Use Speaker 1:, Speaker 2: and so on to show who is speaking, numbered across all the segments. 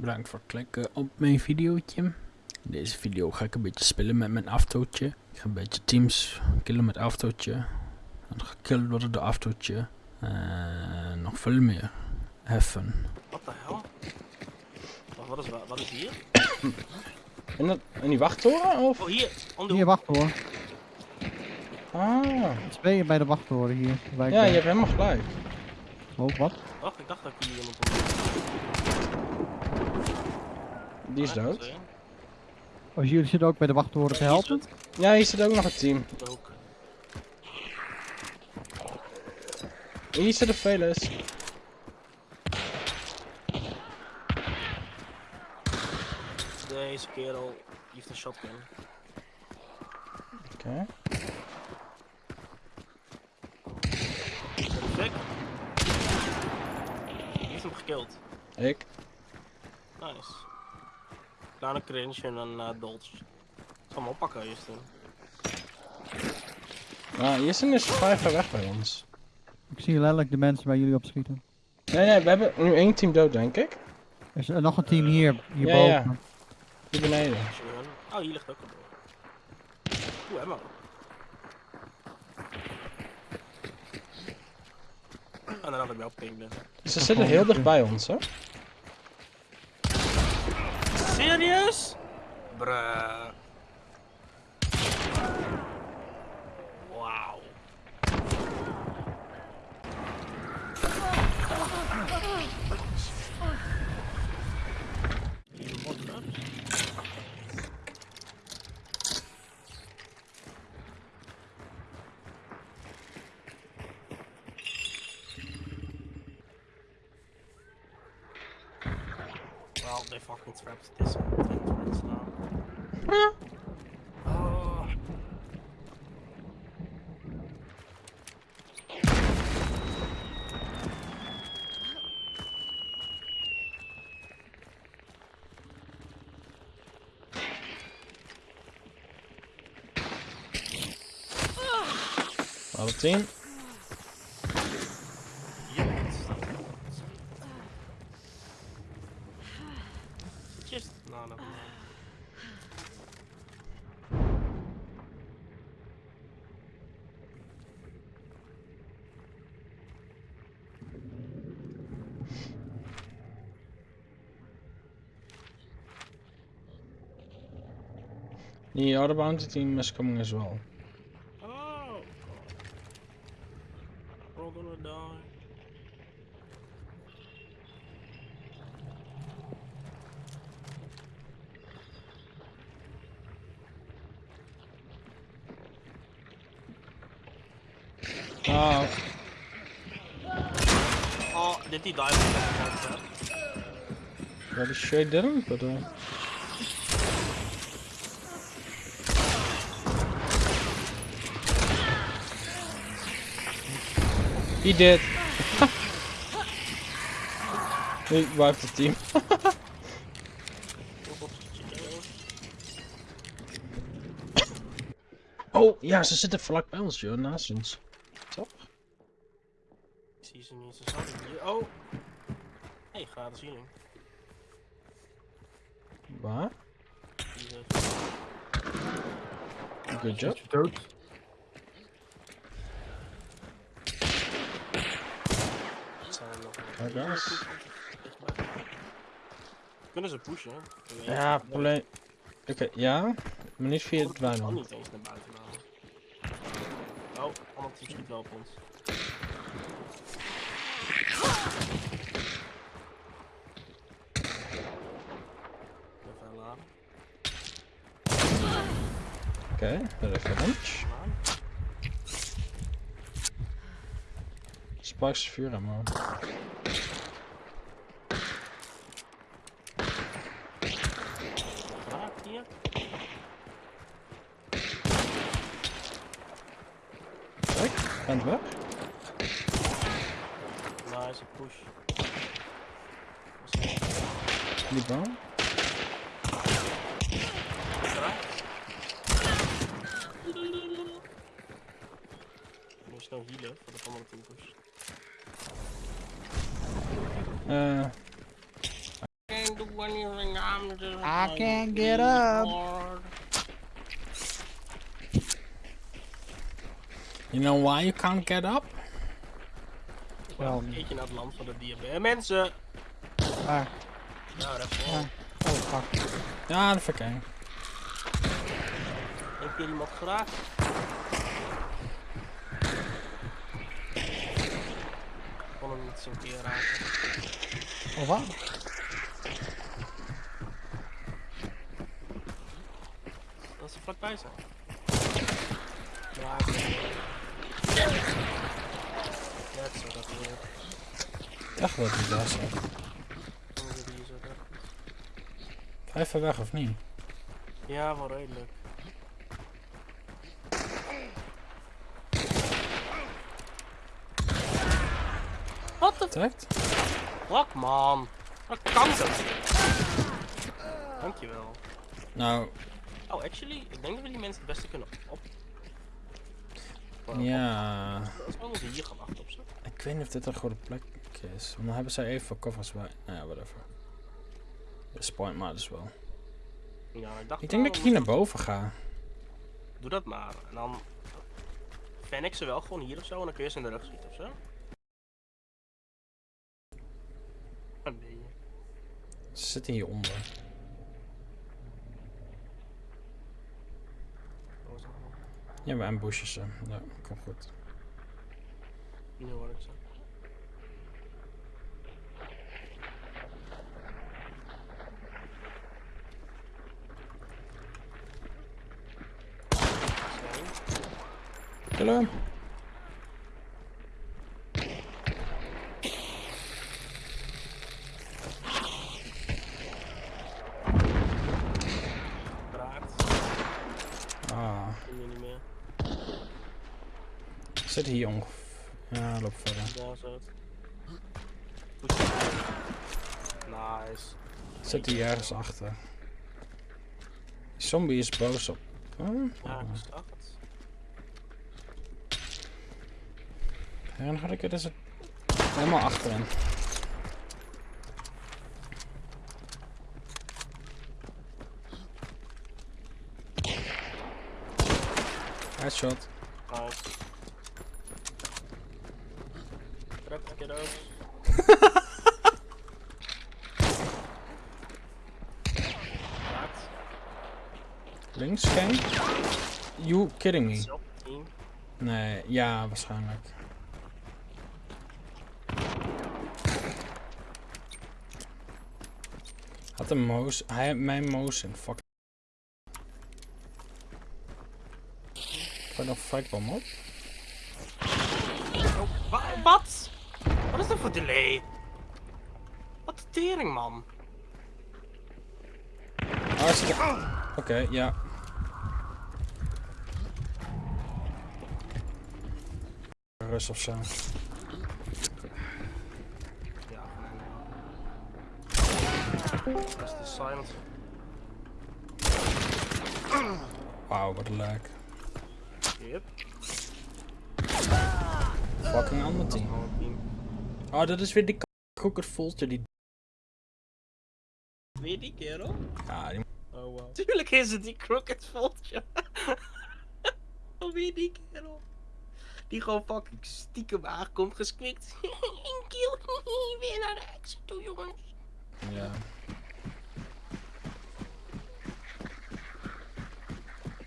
Speaker 1: Bedankt voor het klikken op mijn videootje. In deze video ga ik een beetje spelen met mijn autootje. Ik ga een beetje teams killen met autootje. En worden door autootje. En nog veel meer. Heffen.
Speaker 2: Wat de hel? Wacht, wat is, wa- wat is hier?
Speaker 1: In, dat, in die wachttoren of?
Speaker 2: Oh, hier! Om de
Speaker 3: Hier,
Speaker 2: hoek.
Speaker 3: wacht hoor.
Speaker 1: Ah.
Speaker 3: Twee bij de wachttoren hier.
Speaker 1: Ja,
Speaker 3: ben.
Speaker 1: je hebt helemaal gelijk.
Speaker 3: Oh, wat?
Speaker 2: Wacht, ik dacht dat ik hier iemand.
Speaker 1: Die is dood.
Speaker 3: Oh, jullie zitten ook bij de wachttoren te helpen?
Speaker 1: Ja, hier zit ook nog een team. Hier zit de Veles.
Speaker 2: Deze kerel heeft een shotgun.
Speaker 1: Oké.
Speaker 2: Perfect. Wie heeft hem gekild?
Speaker 1: Ik.
Speaker 2: Nice. Kleine cringe en een uh, dolch. Ik zal hem oppakken, Justin.
Speaker 1: Nou, Jissen is vrij ver weg bij ons.
Speaker 3: Ik zie letterlijk de mensen waar jullie op schieten.
Speaker 1: Nee, nee, we hebben nu één team dood, denk ik.
Speaker 3: Er is er nog een team hier,
Speaker 1: Ja,
Speaker 3: hierboven.
Speaker 1: ja. Hier beneden.
Speaker 2: Oh, hier ligt ook een door. Oeh, ammo. En dan had ik wel ping ben.
Speaker 1: Ze zitten heel dicht bij ons, hè?
Speaker 2: serious? Bruh. Well, they fucking scrapped this fence now. oh. 10.
Speaker 1: The other bounty team is coming as well.
Speaker 2: Oh. We're all gonna die.
Speaker 1: Oh,
Speaker 2: Oh, did he die? from
Speaker 1: well, the shade didn't, but uh, he did. he wiped the team. oh, ja, ze zitten vlak bij ons, joh, naast ons. Toch?
Speaker 2: Ik zie ze niet, ze zaten hier. Oh! Hey, gratis healing.
Speaker 1: Waar?
Speaker 2: Hier is-
Speaker 1: Good job.
Speaker 3: dood?
Speaker 2: het Kunnen ze pushen?
Speaker 1: Ja, probleem. Oké, ja, maar niet via het
Speaker 2: Ik kan
Speaker 1: weiland.
Speaker 2: niet eens naar buiten halen. Oh, allemaal teams schiet wel op ons. Even laden.
Speaker 1: Oké, dat is lunch.
Speaker 2: Laden.
Speaker 1: Sparks vuur ammo.
Speaker 2: Hier.
Speaker 1: Kijk, gaat weg.
Speaker 2: Nice, push.
Speaker 1: Die boom.
Speaker 2: Snel healen voor de andere team push.
Speaker 1: Eh,
Speaker 2: Can't do when you think I'm just
Speaker 3: I
Speaker 2: like
Speaker 3: can't get up.
Speaker 1: You know why you can't get up?
Speaker 3: Wel,
Speaker 2: Een keertje naar het land van de diabetes. Mensen!
Speaker 3: waar?
Speaker 2: Nou, dat
Speaker 3: Ja.
Speaker 2: wel.
Speaker 3: Oh, fuck.
Speaker 1: Ja, dat ik eng.
Speaker 2: Heeft hier iemand geraakt? Ik kon hem niet keer raken.
Speaker 3: Oh, wat?
Speaker 2: Dat ze vlakbij zijn. Ja, het is dat weer.
Speaker 1: Dacht dat hij daar
Speaker 2: je hier zo weg.
Speaker 1: Ga even weg of niet?
Speaker 2: Ja, wel redelijk. Wat de
Speaker 1: Trekt?
Speaker 2: fuck, man? Dat kan dat? Dankjewel.
Speaker 1: Nou,
Speaker 2: Oh, actually, ik denk dat we die mensen het beste kunnen op.
Speaker 1: ja.
Speaker 2: Als we hier gaan wachten op.
Speaker 1: Ik weet niet of dit een goede plek is. Want dan hebben zij even covers bij. Nou ja, whatever. This point maar dus wel.
Speaker 2: Ja, ik dacht
Speaker 1: Ik denk dat ik hier naar boven ga.
Speaker 2: Doe dat maar. En dan fan ik ze wel gewoon hier of zo en dan kun je ze in de rug schieten of zo. Oh nee.
Speaker 1: Ze zitten hieronder.
Speaker 2: Dat was nog wel-
Speaker 1: Ja, we ambushen ze. Ja, komt goed.
Speaker 2: Nu hoor ik ze. Zo.
Speaker 1: Killen we hem?
Speaker 2: Raakt.
Speaker 1: Ah,
Speaker 2: Kom je niet meer.
Speaker 1: zitten hier ongeveer. Ja, loop verder.
Speaker 2: Daar. Nice.
Speaker 1: Zitten hier ergens achter. Die zombie is boos op. Huh?
Speaker 2: Ja, ik zag het.
Speaker 1: Ja, dan ga ik er dus helemaal achterin. Headshot.
Speaker 2: Nice. Kiddo's. Raakt.
Speaker 1: Links, geen? You kidding me? Nee, ja, waarschijnlijk. Had een moos. Hij mijn moos in. Fuck. Gooi nog firebomb op.
Speaker 2: Oh, wa- wat? Wat is dat voor delay? Wat de tering, man.
Speaker 1: Zit er- Oké, ja. Rust of zo.
Speaker 2: Ja, Dat is de silence.
Speaker 1: Wauw, wat een lijk. Fucking ander team. Oh, dat is weer die crooked voltje die...
Speaker 2: Weer die kerel?
Speaker 1: Ja, die...
Speaker 2: Oh wow. Tuurlijk is het die crooked voltje. oh, weer die kerel. Die gewoon fucking stiekem aankomt gesquikt. Een kill. Weer naar de exit toe, jongens.
Speaker 1: Ja.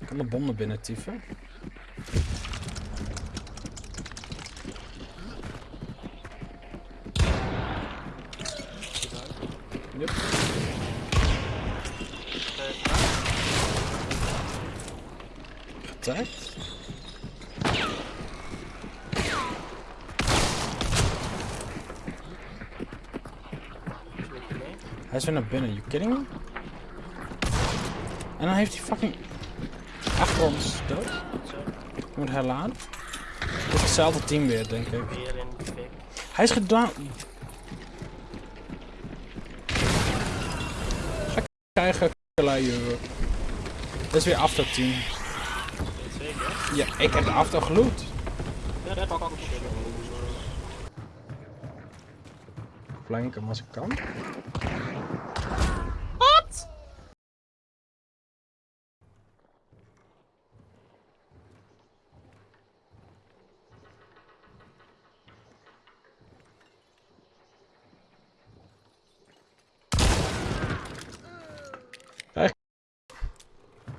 Speaker 1: Ik kan de bom naar binnen tieven. Hij is weer naar binnen, you kidding me? En dan heeft hij fucking achter ons dood. Moet herladen. Het is hetzelfde team weer, denk ik. Hij is gedaan. Ga krijgen, lui. Dat is weer after team. Ja, ik heb de after geloot.
Speaker 2: Ja, dat pak ik ook een
Speaker 1: Flank hem als ik kan.